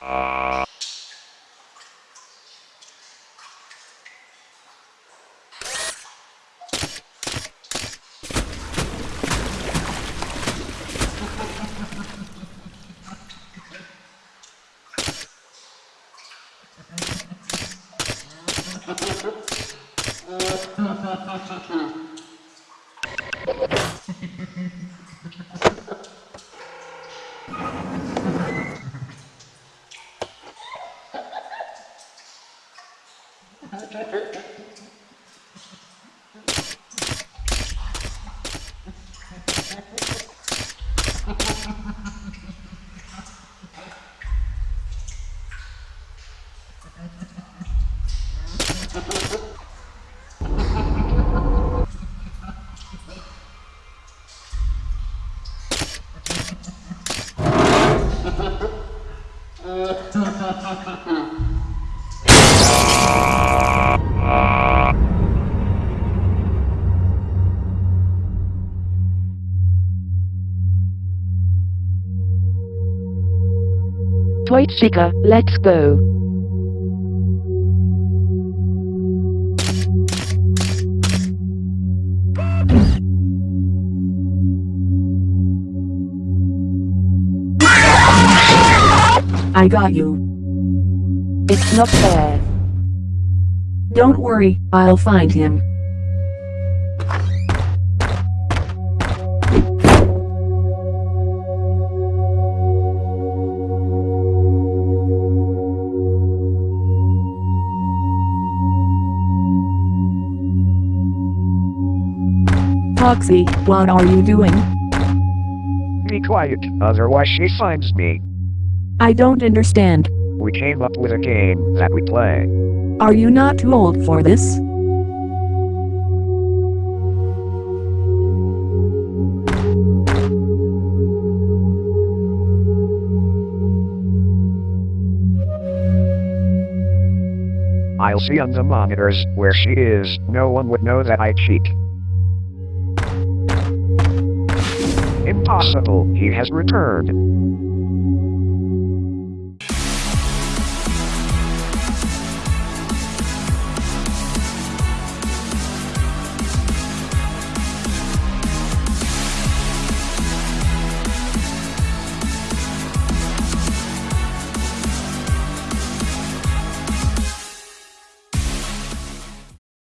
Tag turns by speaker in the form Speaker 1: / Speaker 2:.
Speaker 1: Ha ha ha ha ha. Ha ha ha ha. Dwight Seeker, let's go.
Speaker 2: I got you.
Speaker 1: It's not fair.
Speaker 2: Don't worry, I'll find him. Foxy, what are you doing?
Speaker 3: Be quiet, otherwise she finds me.
Speaker 2: I don't understand.
Speaker 3: We came up with a game that we play.
Speaker 2: Are you not too old for this?
Speaker 3: I'll see on the monitors where she is. No one would know that I cheat. possible, he has returned.